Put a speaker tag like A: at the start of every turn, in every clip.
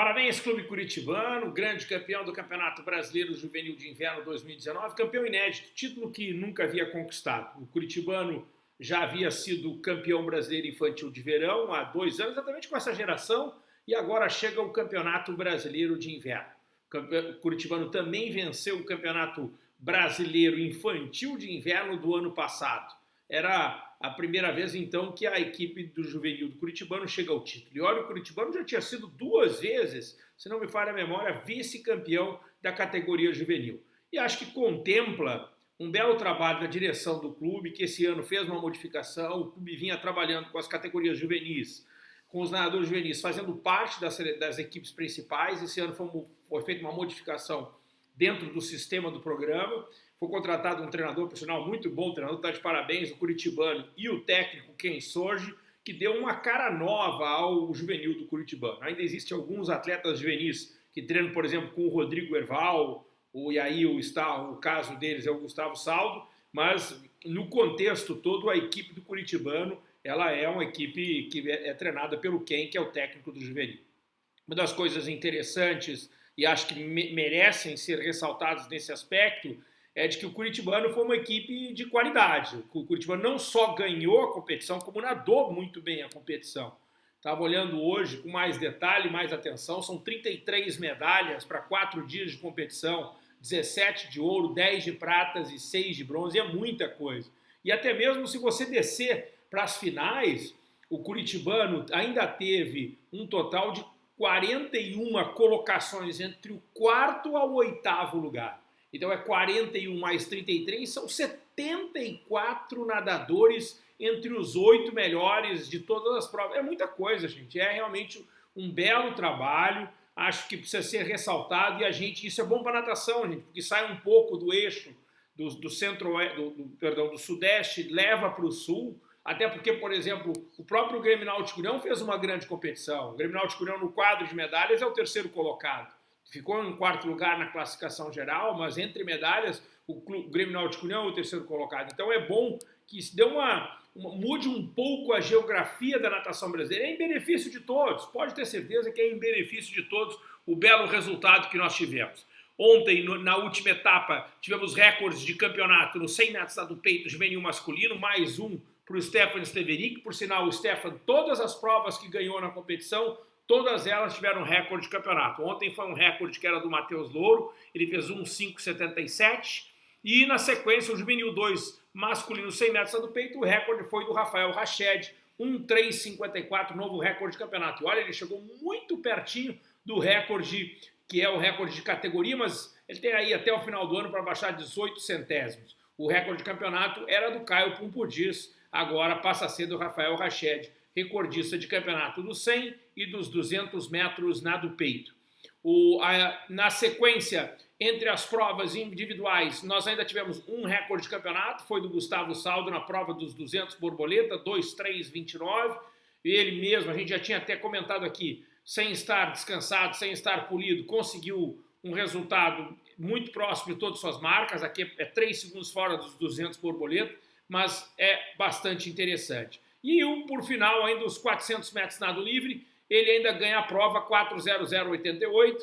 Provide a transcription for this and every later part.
A: Parabéns, Clube Curitibano, grande campeão do Campeonato Brasileiro Juvenil de Inverno 2019, campeão inédito, título que nunca havia conquistado. O Curitibano já havia sido campeão brasileiro infantil de verão há dois anos, exatamente com essa geração, e agora chega o Campeonato Brasileiro de Inverno. O Curitibano também venceu o Campeonato Brasileiro Infantil de Inverno do ano passado. Era a primeira vez, então, que a equipe do juvenil do Curitibano chega ao título. E olha, o Curitibano já tinha sido duas vezes, se não me falha a memória, vice-campeão da categoria juvenil. E acho que contempla um belo trabalho da direção do clube, que esse ano fez uma modificação, o clube vinha trabalhando com as categorias juvenis, com os nadadores juvenis, fazendo parte das, das equipes principais. Esse ano foi, foi feita uma modificação dentro do sistema do programa, foi contratado um treinador profissional muito bom, o treinador está de parabéns, o Curitibano e o técnico Ken Sorge, que deu uma cara nova ao juvenil do Curitibano. Ainda existem alguns atletas juvenis que treinam, por exemplo, com o Rodrigo Erval, o, e aí o, está, o caso deles é o Gustavo Saldo, mas no contexto todo a equipe do Curitibano ela é uma equipe que é, é treinada pelo Ken, que é o técnico do juvenil. Uma das coisas interessantes e acho que me merecem ser ressaltadas nesse aspecto é de que o Curitibano foi uma equipe de qualidade. O Curitibano não só ganhou a competição, como nadou muito bem a competição. Estava olhando hoje com mais detalhe, mais atenção, são 33 medalhas para quatro dias de competição, 17 de ouro, 10 de pratas e 6 de bronze, é muita coisa. E até mesmo se você descer para as finais, o Curitibano ainda teve um total de 41 colocações entre o quarto ao oitavo lugar. Então é 41 mais 33, são 74 nadadores entre os oito melhores de todas as provas. É muita coisa, gente. É realmente um belo trabalho. Acho que precisa ser ressaltado e a gente, isso é bom para natação, gente, porque sai um pouco do eixo do, do centro, do, do, perdão, do sudeste, leva para o sul. Até porque, por exemplo, o próprio Grêmio Náutico União fez uma grande competição. O Grêmio Náutico União, no quadro de medalhas, é o terceiro colocado ficou em quarto lugar na classificação geral, mas entre medalhas, o, Clube, o Grêmio Náutico União é o terceiro colocado. Então é bom que se dê uma, uma, mude um pouco a geografia da natação brasileira. É em benefício de todos, pode ter certeza que é em benefício de todos o belo resultado que nós tivemos. Ontem, no, na última etapa, tivemos recordes de campeonato no 100 metros do peito juvenil masculino, mais um para o Stefan Steverick. Por sinal, o Stefan, todas as provas que ganhou na competição, Todas elas tiveram recorde de campeonato. Ontem foi um recorde que era do Matheus Louro, ele fez 1,577. E na sequência, o Juvenil 2 masculino 100 metros do peito, o recorde foi do Rafael Rached, 1,354, novo recorde de campeonato. E olha, ele chegou muito pertinho do recorde, que é o recorde de categoria, mas ele tem aí até o final do ano para baixar 18 centésimos. O recorde de campeonato era do Caio Pumpudis, agora passa a ser do Rafael Rached recordista de campeonato dos 100 e dos 200 metros nado peito. O, a, na sequência, entre as provas individuais, nós ainda tivemos um recorde de campeonato, foi do Gustavo Saldo na prova dos 200 borboleta, 2,329. Ele mesmo, a gente já tinha até comentado aqui, sem estar descansado, sem estar polido, conseguiu um resultado muito próximo de todas as suas marcas, aqui é 3 segundos fora dos 200 borboleta, mas é bastante interessante. E o, por final, ainda os 400 metros nado livre, ele ainda ganha a prova 4.0088.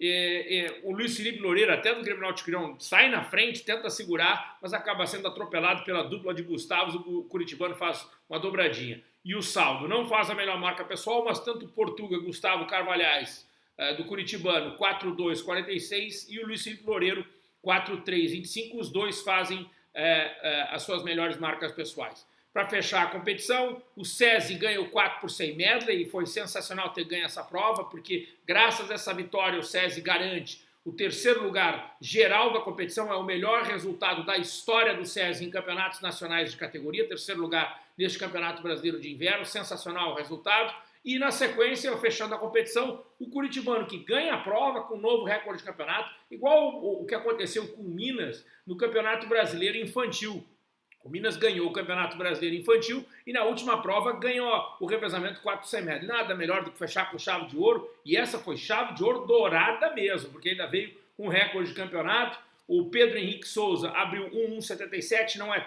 A: É, é, o Luiz Felipe Loureiro, até do Grêmio Náutico sai na frente, tenta segurar, mas acaba sendo atropelado pela dupla de Gustavos, o Curitibano faz uma dobradinha. E o saldo não faz a melhor marca pessoal, mas tanto Portuga, Gustavo Carvalhais, é, do Curitibano, 4.246 e o Luiz Felipe Loureiro, 4.325, os dois fazem é, é, as suas melhores marcas pessoais. Para fechar a competição, o SESI ganha o 4 por 100 medley e foi sensacional ter ganho essa prova, porque graças a essa vitória o SESI garante o terceiro lugar geral da competição, é o melhor resultado da história do SESI em campeonatos nacionais de categoria, terceiro lugar neste Campeonato Brasileiro de Inverno, sensacional o resultado. E na sequência, fechando a competição, o Curitibano que ganha a prova com um novo recorde de campeonato, igual o, que aconteceu com o Minas no Campeonato Brasileiro Infantil. O Minas ganhou o Campeonato Brasileiro Infantil e na última prova ganhou o revezamento 4 sem Nada melhor do que fechar com chave de ouro. E essa foi chave de ouro dourada mesmo, porque ainda veio um recorde de campeonato. O Pedro Henrique Souza abriu 1,177, não é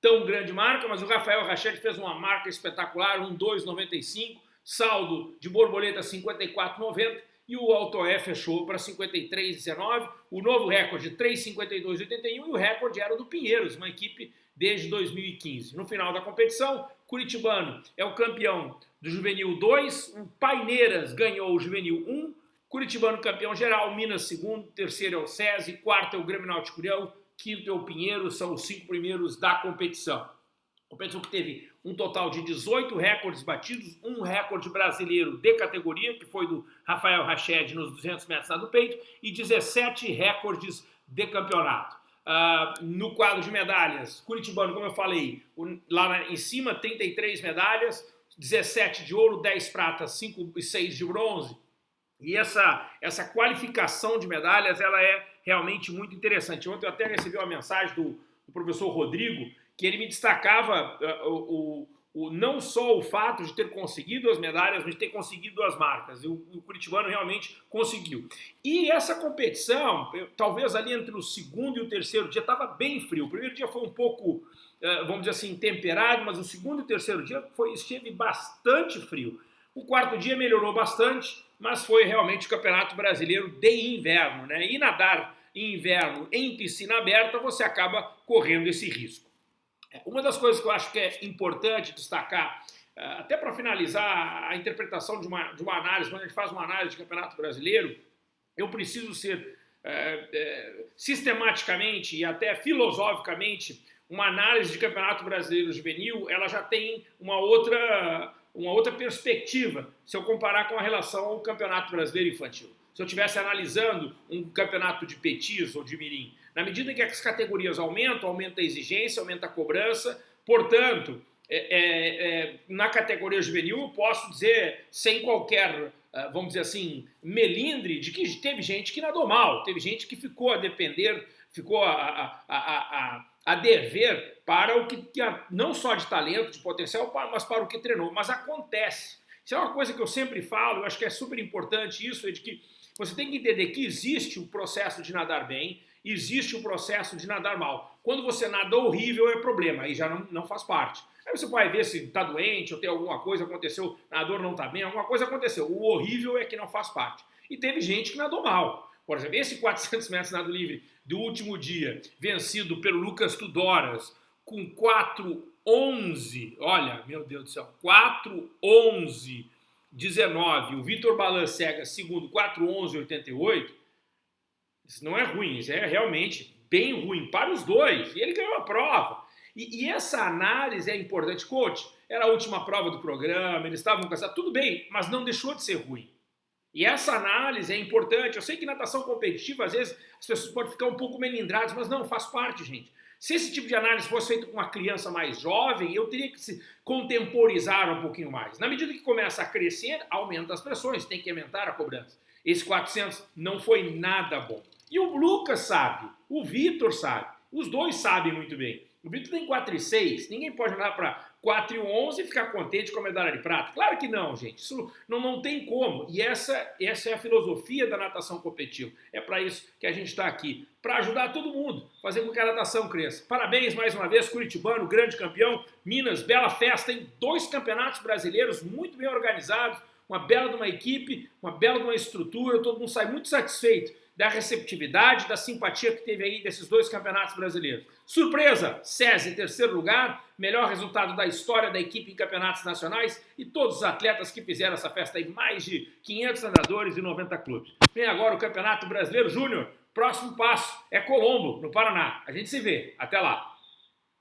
A: tão grande marca, mas o Rafael Rachete fez uma marca espetacular, 1,295, saldo de borboleta 54,90 e o Altoé fechou para 53,19, o novo recorde 3,52,81 e o recorde era do Pinheiros, uma equipe desde 2015. No final da competição, Curitibano é o campeão do Juvenil 2, o Paineiras ganhou o Juvenil 1, Curitibano campeão geral, Minas segundo, terceiro é o SESI, quarto é o Grêmio Náutico União, quinto é o Pinheiro, são os cinco primeiros da competição. Competição que teve um total de 18 recordes batidos, um recorde brasileiro de categoria, que foi do Rafael Rached nos 200 metros do peito, e 17 recordes de campeonato. Uh, no quadro de medalhas, Curitibano, como eu falei, lá em cima, 33 medalhas, 17 de ouro, 10 pratas, 5 e 6 de bronze. E essa, essa qualificação de medalhas, ela é realmente muito interessante. Ontem eu até recebi uma mensagem do, do professor Rodrigo, que ele me destacava uh, o, o, não só o fato de ter conseguido as medalhas, mas de ter conseguido as marcas. O, o Curitibano realmente conseguiu. E essa competição, eu, talvez ali entre o segundo e o terceiro dia, estava bem frio. O primeiro dia foi um pouco, uh, vamos dizer assim, temperado, mas o segundo e o terceiro dia foi, esteve bastante frio. O quarto dia melhorou bastante, mas foi realmente o Campeonato Brasileiro de Inverno. Né? E nadar em inverno em piscina aberta, você acaba correndo esse risco. Uma das coisas que eu acho que é importante destacar, eh, até para finalizar a interpretação de uma, de uma análise, quando a gente faz uma análise de Campeonato Brasileiro, eu preciso ser é, é, sistematicamente e até filosoficamente uma análise de Campeonato Brasileiro Juvenil, ela já tem uma outra uma outra perspectiva se eu comparar com a relação ao Campeonato Brasileiro Infantil. Se eu estivesse analisando um campeonato de petis ou de mirim, na medida em que as categorias aumentam, aumenta a exigência, aumenta a cobrança, portanto, é, é, é, na categoria juvenil posso dizer, sem qualquer, ah, vamos dizer assim, melindre, de que teve gente que nadou mal, teve gente que ficou a depender, ficou a, a, a, a dever para o que, não só de talento, de potencial, mas para o que treinou. Mas acontece. Isso é uma coisa que eu sempre falo, eu acho que é super importante isso, é de que você tem que entender que existe o processo de nadar bem, existe o processo de nadar mal. Quando você nada horrível é problema, aí já não, não faz parte. Aí você vai ver se está doente ou tem alguma coisa aconteceu, nadador não está bem, alguma coisa aconteceu. O horrível é que não faz parte. E teve gente que nadou mal. Por exemplo, esse 400 metros nado livre do último dia, vencido pelo Lucas Tudoras, com 4,11, olha, meu Deus do céu, 4,11, 19, o Vitor Balancega, segundo, 4,11, 88, isso não é ruim, isso é realmente bem ruim para os dois, e ele ganhou a prova. E, e essa análise é importante, coach, era a última prova do programa, eles estavam cansados, tudo bem, mas não deixou de ser ruim. E essa análise é importante. Eu sei que natação competitiva, às vezes, as pessoas podem ficar um pouco melindradas, mas não, faz parte, gente. Se esse tipo de análise fosse feito com uma criança mais jovem, eu teria que se contemporizar um pouquinho mais. Na medida que começa a crescer, aumenta as pressões, tem que aumentar a cobrança. Esse 400 não foi nada bom. E o Lucas sabe, o Vitor sabe, os dois sabem muito bem. O Vitor tem 4 e 6, ninguém pode olhar para 4 e 11 e ficar contente com a medalha de prata. Claro que não, gente. Isso não, não tem como. E essa, essa é a filosofia da natação competitiva. É para isso que a gente está aqui. Para ajudar todo mundo, fazer com que a natação cresça. Parabéns mais uma vez, Curitibano, grande campeão. Minas, bela festa, em dois campeonatos brasileiros muito bem organizados. Uma bela de uma equipe, uma bela de uma estrutura. Todo mundo sai muito satisfeito da receptividade, da simpatia que teve aí desses dois campeonatos brasileiros. Surpresa, SESI em terceiro lugar, melhor resultado da história da equipe em campeonatos nacionais e todos os atletas que fizeram essa festa aí, mais de 500 nadadores e 90 clubes. Vem agora o Campeonato Brasileiro Júnior, próximo passo é Colombo, no Paraná. A gente se vê, até lá.